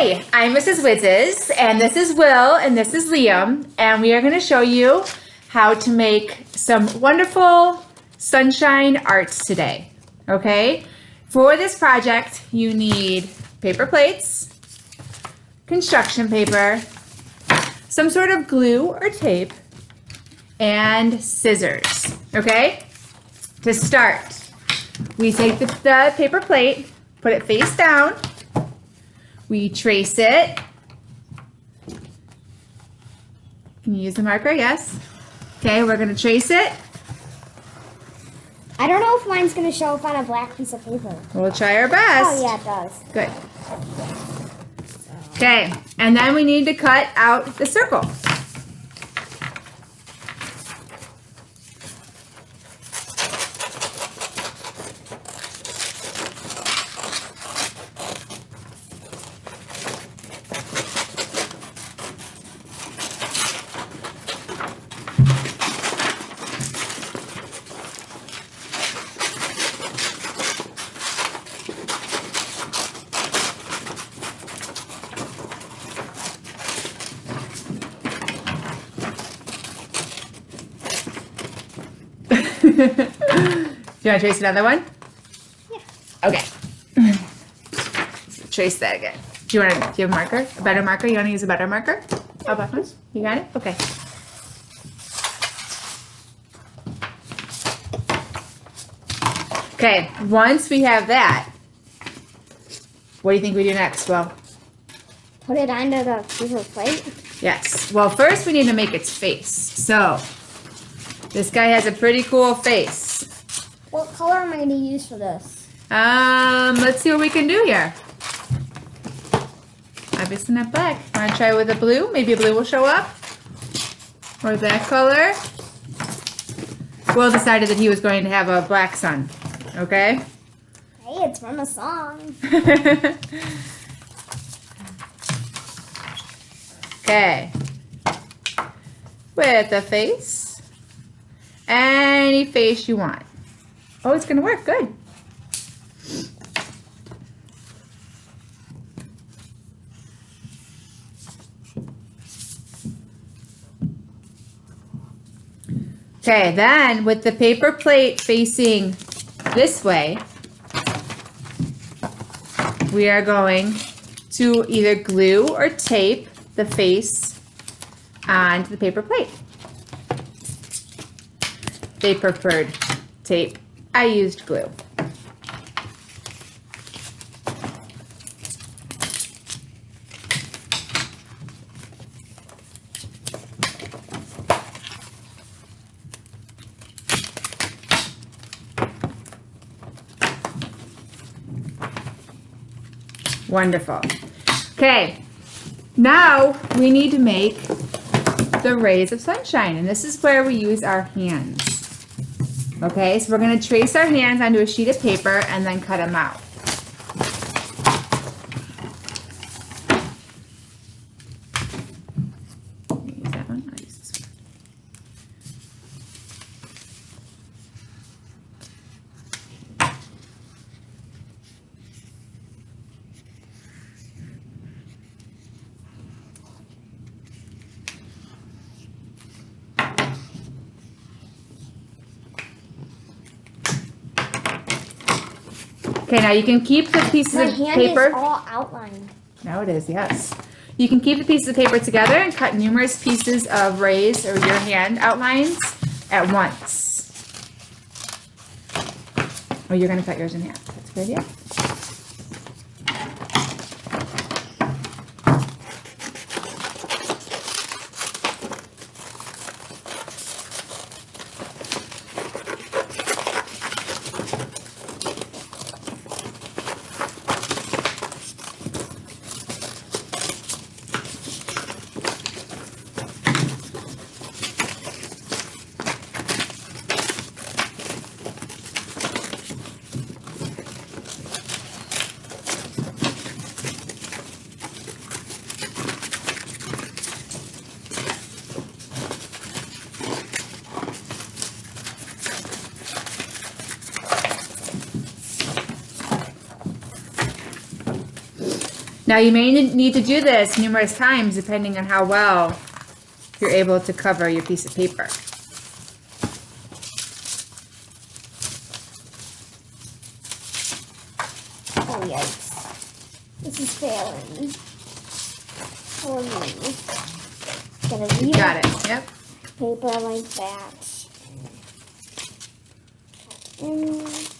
Hi, I'm Mrs. Wizzes, and this is Will, and this is Liam, and we are going to show you how to make some wonderful sunshine arts today. Okay, for this project, you need paper plates, construction paper, some sort of glue or tape, and scissors. Okay, to start, we take the, the paper plate, put it face down, we trace it. Can you use the marker? Yes. Okay, we're going to trace it. I don't know if mine's going to show up on a black piece of paper. We'll try our best. Oh, yeah, it does. Good. Okay, and then we need to cut out the circle. Do you want to trace another one? Yeah. Okay. trace that again. Do you want to, do you have a marker? A better marker? You want to use a better marker? How about this? You got it? Okay. Okay, once we have that, what do you think we do next? Well, Put it under the paper plate. yes. Well, first we need to make its face. So, this guy has a pretty cool face. What color am I going to use for this? Um, let's see what we can do here. Obviously not black. Want to try with a blue? Maybe a blue will show up. Or that color. Will decided that he was going to have a black sun. Okay? Hey, it's from a song. okay. With a face. Any face you want. Oh, it's to work. Good. Okay, then with the paper plate facing this way, we are going to either glue or tape the face onto the paper plate. They preferred tape. I used glue. Wonderful. Okay, now we need to make the rays of sunshine, and this is where we use our hands. Okay, so we're going to trace our hands onto a sheet of paper and then cut them out. Use that one? I'll use this one. Okay, now you can keep the pieces My of hand paper. is all outlined. Now it is, yes. You can keep the pieces of paper together and cut numerous pieces of rays or your hand outlines at once. Oh, you're gonna cut yours in half. That's a good idea. Now you may need to do this numerous times depending on how well you're able to cover your piece of paper. Oh yikes. This is failing. For me. Gotta read Got it, yep. paper like that. Mm.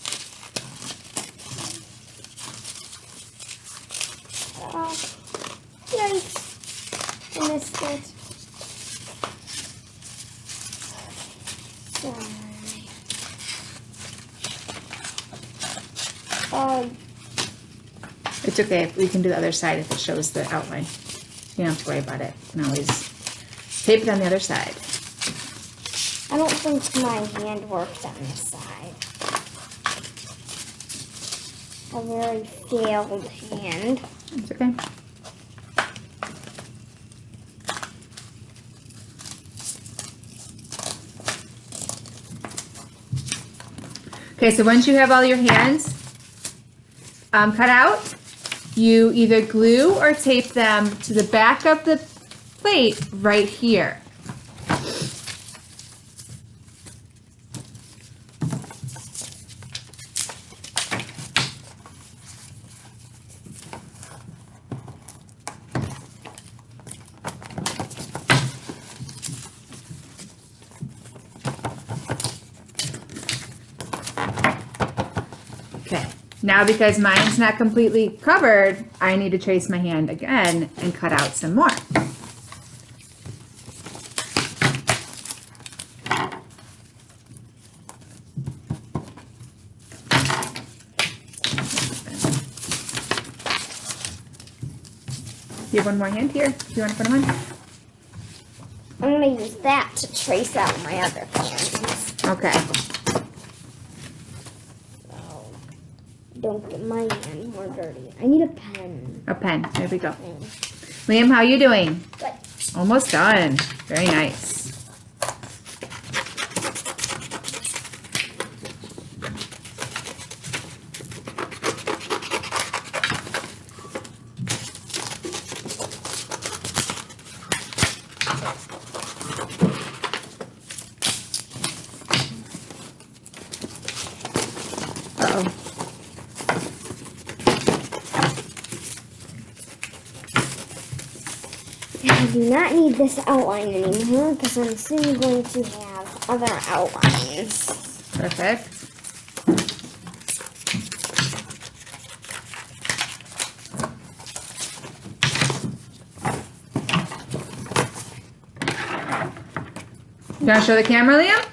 Oh, yikes. I missed it. Sorry. Oh, It's okay, we can do the other side if it shows the outline. You don't have to worry about it, you can always tape it on the other side. I don't think my hand worked on this side. A very failed hand. It's okay. Okay, so once you have all your hands um, cut out, you either glue or tape them to the back of the plate right here. Okay, now because mine's not completely covered, I need to trace my hand again and cut out some more. You have one more hand here? Do you want to put them on? I'm gonna use that to trace out my other hands. Okay. Don't get my hand more dirty. I need a pen. A pen. There we go. Liam, how are you doing? Good. Almost done. Very nice. Not need this outline anymore because I'm soon going to have other outlines. Perfect. You want to show the camera, Liam?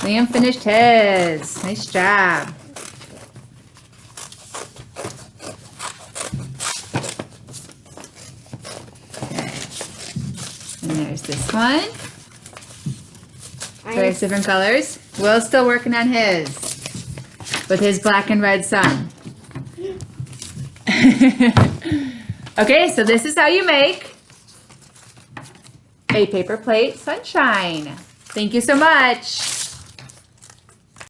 Liam finished his. Nice job. Okay. And there's this one. Various different colors. Will's still working on his with his black and red sun. okay, so this is how you make a paper plate sunshine. Thank you so much.